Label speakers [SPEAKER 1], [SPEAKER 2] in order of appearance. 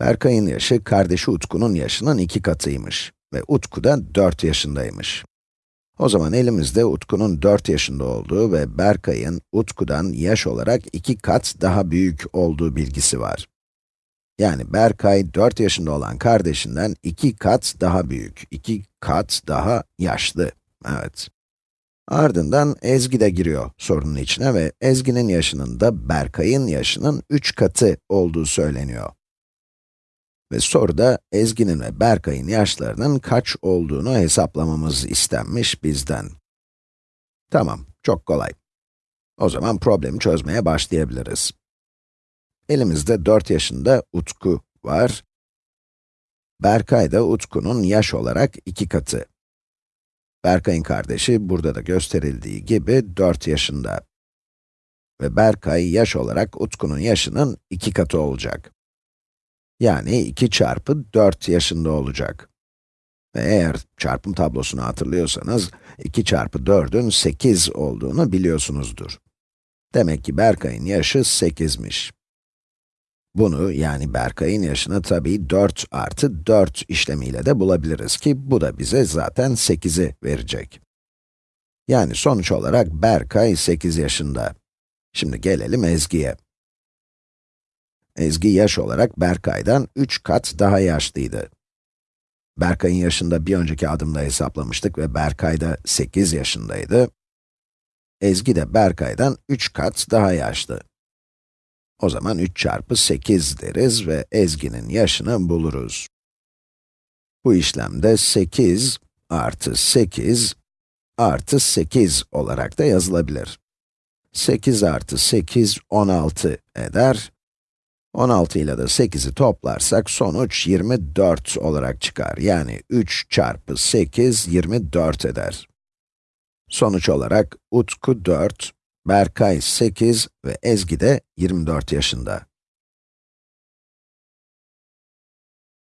[SPEAKER 1] Berkay'ın yaşı, kardeşi Utku'nun yaşının iki katıymış ve Utku da 4 yaşındaymış. O zaman elimizde Utku'nun 4 yaşında olduğu ve Berkay'ın Utku'dan yaş olarak 2 kat daha büyük olduğu bilgisi var. Yani Berkay 4 yaşında olan kardeşinden 2 kat daha büyük, 2 kat daha yaşlı. Evet. Ardından Ezgi de giriyor sorunun içine ve Ezgi'nin yaşının da Berkay'ın yaşının 3 katı olduğu söyleniyor. Ve soruda Ezgi'nin ve Berkay'ın yaşlarının kaç olduğunu hesaplamamız istenmiş bizden. Tamam, çok kolay. O zaman problemi çözmeye başlayabiliriz. Elimizde 4 yaşında Utku var. Berkay da Utku'nun yaş olarak 2 katı. Berkay'ın kardeşi burada da gösterildiği gibi 4 yaşında. Ve Berkay yaş olarak Utku'nun yaşının 2 katı olacak. Yani 2 çarpı 4 yaşında olacak. Ve eğer çarpım tablosunu hatırlıyorsanız, 2 çarpı 4'ün 8 olduğunu biliyorsunuzdur. Demek ki Berkay'ın yaşı 8'miş. Bunu, yani Berkay'ın yaşını tabii 4 artı 4 işlemiyle de bulabiliriz ki, bu da bize zaten 8'i verecek. Yani sonuç olarak Berkay 8 yaşında. Şimdi gelelim Ezgi'ye. Ezgi yaş olarak Berkay'dan 3 kat daha yaşlıydı. Berkay'ın yaşında bir önceki adımda hesaplamıştık ve Berkay da 8 yaşındaydı. Ezgi de Berkay'dan 3 kat daha yaşlı. O zaman 3 çarpı 8 deriz ve Ezgi'nin yaşını buluruz. Bu işlemde 8 artı 8 artı 8 olarak da yazılabilir. 8 artı 8, 16 eder 16 ile de 8'i toplarsak sonuç 24 olarak çıkar. Yani 3 çarpı 8, 24 eder. Sonuç olarak Utku 4, Berkay 8 ve Ezgi de 24 yaşında.